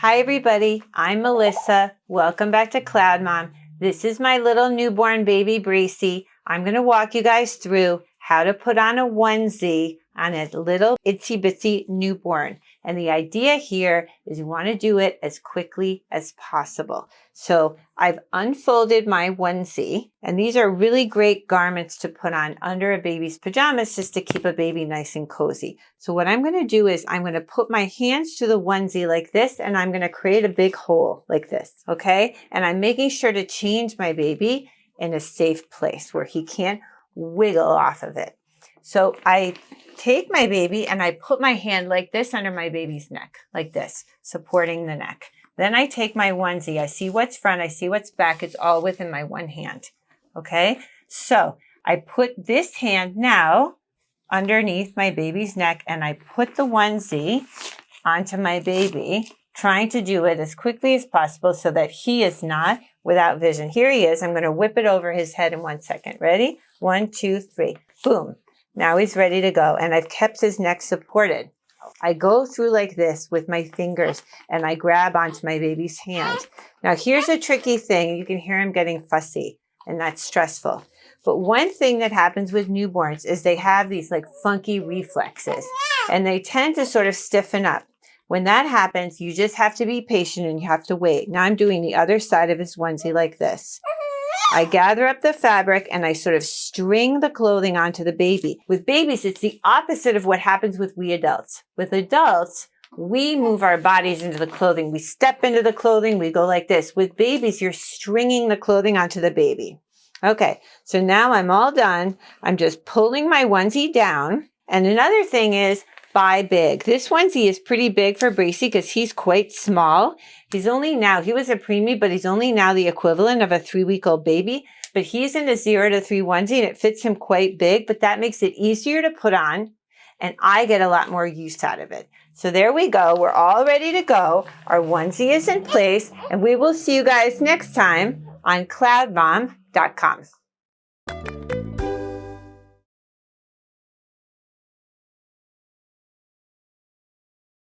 Hi everybody, I'm Melissa. Welcome back to Cloud Mom. This is my little newborn baby Bracy. I'm going to walk you guys through how to put on a onesie on a little itsy bitsy newborn. And the idea here is you want to do it as quickly as possible. So I've unfolded my onesie and these are really great garments to put on under a baby's pajamas just to keep a baby nice and cozy. So what I'm going to do is I'm going to put my hands to the onesie like this and I'm going to create a big hole like this. Okay. And I'm making sure to change my baby in a safe place where he can't wiggle off of it. So I take my baby and I put my hand like this under my baby's neck, like this, supporting the neck. Then I take my onesie. I see what's front. I see what's back. It's all within my one hand. Okay. So I put this hand now underneath my baby's neck and I put the onesie onto my baby, trying to do it as quickly as possible so that he is not without vision. Here he is. I'm going to whip it over his head in one second. Ready? One, two, three. Boom. Now he's ready to go. And I've kept his neck supported. I go through like this with my fingers and I grab onto my baby's hand. Now here's a tricky thing. You can hear him getting fussy and that's stressful. But one thing that happens with newborns is they have these like funky reflexes and they tend to sort of stiffen up. When that happens, you just have to be patient and you have to wait. Now I'm doing the other side of his onesie like this. I gather up the fabric and I sort of string the clothing onto the baby. With babies, it's the opposite of what happens with we adults. With adults, we move our bodies into the clothing. We step into the clothing. We go like this. With babies, you're stringing the clothing onto the baby. Okay, so now I'm all done. I'm just pulling my onesie down. And another thing is buy big. This onesie is pretty big for Bracy because he's quite small. He's only now, he was a preemie, but he's only now the equivalent of a three-week-old baby. But he's in a zero to three onesie and it fits him quite big, but that makes it easier to put on and I get a lot more use out of it. So there we go. We're all ready to go. Our onesie is in place and we will see you guys next time on cloudmom.com.